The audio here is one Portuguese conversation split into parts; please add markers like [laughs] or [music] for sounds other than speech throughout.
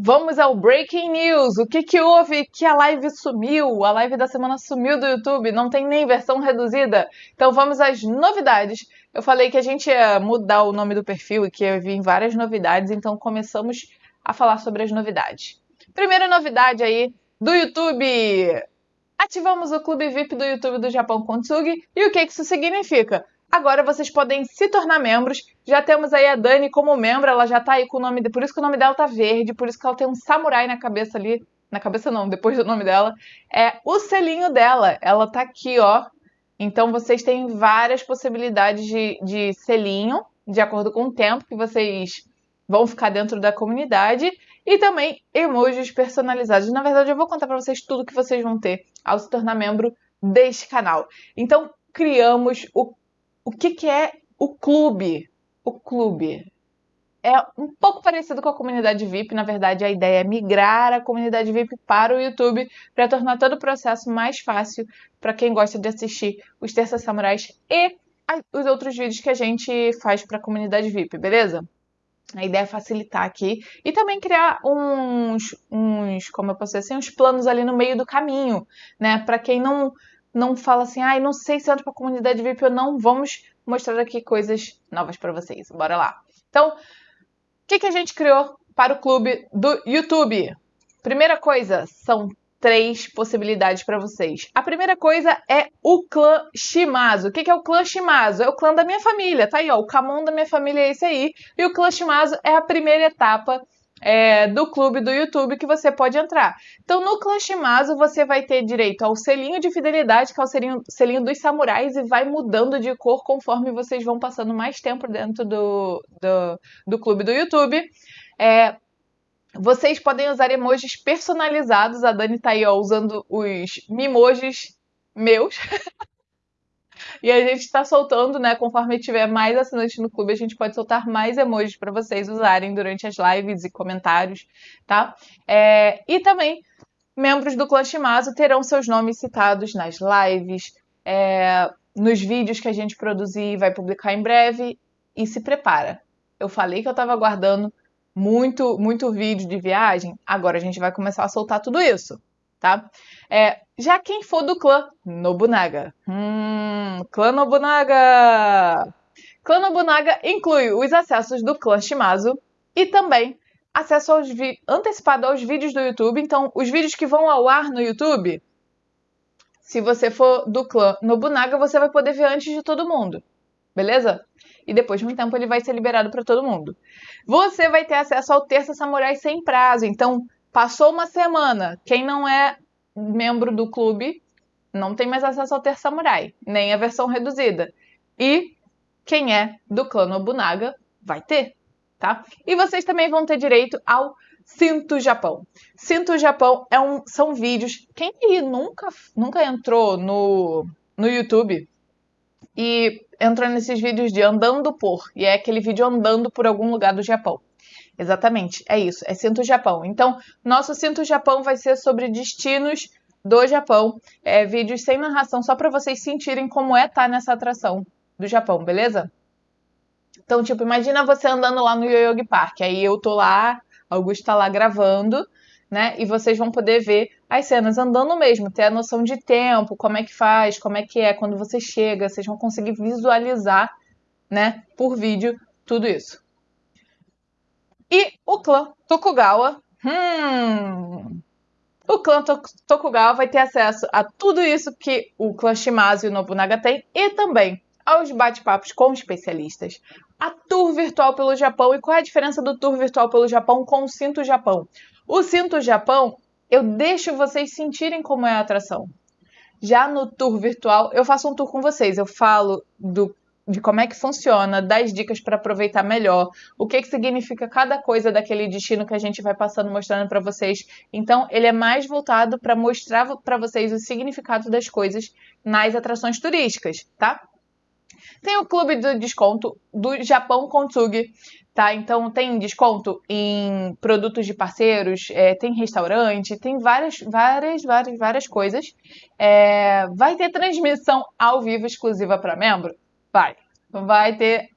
Vamos ao Breaking News. O que, que houve que a live sumiu? A live da semana sumiu do YouTube, não tem nem versão reduzida. Então vamos às novidades. Eu falei que a gente ia mudar o nome do perfil e que ia vir várias novidades, então começamos a falar sobre as novidades. Primeira novidade aí do YouTube. Ativamos o Clube VIP do YouTube do Japão Kontsugi. E o que isso significa? Agora vocês podem se tornar membros. Já temos aí a Dani como membro, ela já tá aí com o nome, por isso que o nome dela tá verde, por isso que ela tem um samurai na cabeça ali, na cabeça não, depois do nome dela. É o selinho dela, ela tá aqui, ó. Então vocês têm várias possibilidades de, de selinho, de acordo com o tempo que vocês vão ficar dentro da comunidade e também emojis personalizados. Na verdade, eu vou contar para vocês tudo que vocês vão ter ao se tornar membro deste canal. Então, criamos o o que, que é o clube? O clube é um pouco parecido com a comunidade VIP. Na verdade, a ideia é migrar a comunidade VIP para o YouTube para tornar todo o processo mais fácil para quem gosta de assistir os Terça Samurais e os outros vídeos que a gente faz para a comunidade VIP, beleza? A ideia é facilitar aqui e também criar uns, uns, como eu posso dizer assim, uns planos ali no meio do caminho, né? Para quem não não fala assim, ai, ah, não sei se entra para comunidade VIP ou não, vamos mostrar aqui coisas novas para vocês. Bora lá. Então, o que, que a gente criou para o clube do YouTube? Primeira coisa, são três possibilidades para vocês. A primeira coisa é o clã Shimazu. O que, que é o clã Shimazu? É o clã da minha família, tá aí, ó. O Kamon da minha família é esse aí. E o clã Shimazu é a primeira etapa é, do clube do YouTube que você pode entrar. Então, no Clã Shimazu, você vai ter direito ao selinho de fidelidade, que é o selinho, selinho dos samurais, e vai mudando de cor conforme vocês vão passando mais tempo dentro do, do, do clube do YouTube. É, vocês podem usar emojis personalizados. A Dani tá aí ó, usando os mimojis meus. [laughs] E a gente está soltando, né? Conforme tiver mais assinantes no clube, a gente pode soltar mais emojis para vocês usarem durante as lives e comentários, tá? É, e também, membros do Clã Shimazu terão seus nomes citados nas lives, é, nos vídeos que a gente produzir e vai publicar em breve. E se prepara. Eu falei que eu estava guardando muito, muito vídeo de viagem. Agora a gente vai começar a soltar tudo isso tá? É, já quem for do clã Nobunaga. Hum, clã Nobunaga! Clã Nobunaga inclui os acessos do clã Shimazu e também acesso aos antecipado aos vídeos do YouTube. Então, os vídeos que vão ao ar no YouTube, se você for do clã Nobunaga, você vai poder ver antes de todo mundo. Beleza? E depois de um tempo ele vai ser liberado para todo mundo. Você vai ter acesso ao Terça Samurai sem prazo. Então, Passou uma semana, quem não é membro do clube não tem mais acesso ao Ter Samurai, nem a versão reduzida. E quem é do clã Nobunaga vai ter, tá? E vocês também vão ter direito ao Sinto Japão. Sinto Japão é um, são vídeos. Quem aí nunca, nunca entrou no, no YouTube e entrou nesses vídeos de andando por, e é aquele vídeo andando por algum lugar do Japão. Exatamente, é isso, é Sinto Japão. Então, nosso Sinto Japão vai ser sobre destinos do Japão, é, vídeos sem narração, só para vocês sentirem como é estar tá nessa atração do Japão, beleza? Então, tipo, imagina você andando lá no Yoyogi Park, aí eu tô lá, Augusto tá lá gravando, né? E vocês vão poder ver as cenas andando mesmo, ter a noção de tempo, como é que faz, como é que é quando você chega, vocês vão conseguir visualizar, né, por vídeo, tudo isso. E o clã Tokugawa. Hum. O clã Tokugawa vai ter acesso a tudo isso que o clã Shimazu e o Nobunaga tem e também aos bate-papos com especialistas, a tour virtual pelo Japão e qual é a diferença do tour virtual pelo Japão com o Cinto Japão. O Cinto Japão, eu deixo vocês sentirem como é a atração. Já no tour virtual, eu faço um tour com vocês. Eu falo do de como é que funciona, das dicas para aproveitar melhor, o que, que significa cada coisa daquele destino que a gente vai passando mostrando para vocês. Então, ele é mais voltado para mostrar para vocês o significado das coisas nas atrações turísticas, tá? Tem o clube do desconto do Japão Kontsugi, tá? Então tem desconto em produtos de parceiros, é, tem restaurante, tem várias, várias, várias, várias coisas. É, vai ter transmissão ao vivo exclusiva para membro? Vai. Vai ter,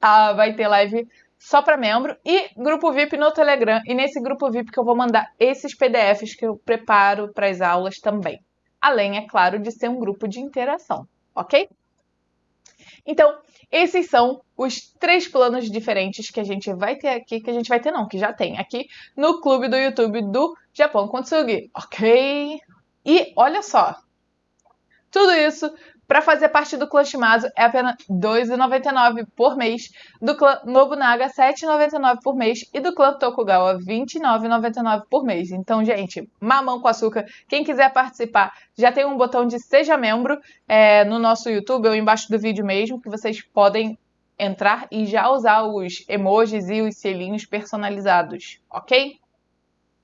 a, vai ter live só para membro e grupo VIP no Telegram. E nesse grupo VIP que eu vou mandar esses PDFs que eu preparo para as aulas também. Além, é claro, de ser um grupo de interação, ok? Então, esses são os três planos diferentes que a gente vai ter aqui, que a gente vai ter não, que já tem aqui no clube do YouTube do Japão Kontsugi, ok? E olha só, tudo isso para fazer parte do clã Shimazu é apenas R$ 2,99 por mês, do clã Nobunaga R$ 7,99 por mês e do clã Tokugawa R$ 29,99 por mês. Então, gente, mamão com açúcar. Quem quiser participar, já tem um botão de seja membro é, no nosso YouTube ou embaixo do vídeo mesmo, que vocês podem entrar e já usar os emojis e os selinhos personalizados, ok?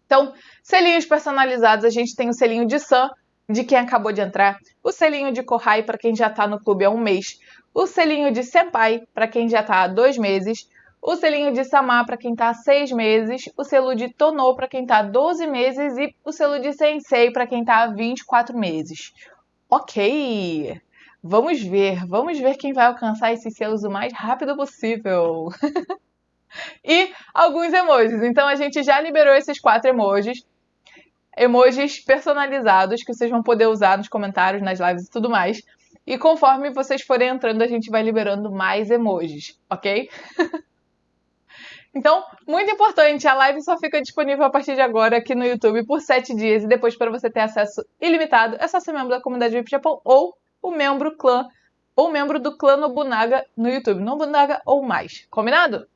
Então, selinhos personalizados, a gente tem o selinho de Sam, de quem acabou de entrar, o selinho de Kohai para quem já está no clube há um mês, o selinho de Senpai para quem já está há dois meses, o selinho de Sama para quem está há seis meses, o selo de Tono para quem está há 12 meses e o selo de Sensei para quem está há 24 meses. Ok, vamos ver, vamos ver quem vai alcançar esses selos o mais rápido possível. [laughs] e alguns emojis. Então a gente já liberou esses quatro emojis emojis personalizados que vocês vão poder usar nos comentários, nas lives e tudo mais. E conforme vocês forem entrando, a gente vai liberando mais emojis, ok? [laughs] então, muito importante, a live só fica disponível a partir de agora aqui no YouTube por 7 dias e depois para você ter acesso ilimitado é só ser membro da comunidade VIP Japão ou o membro clã ou membro do clã Nobunaga no YouTube, Nobunaga ou mais. Combinado?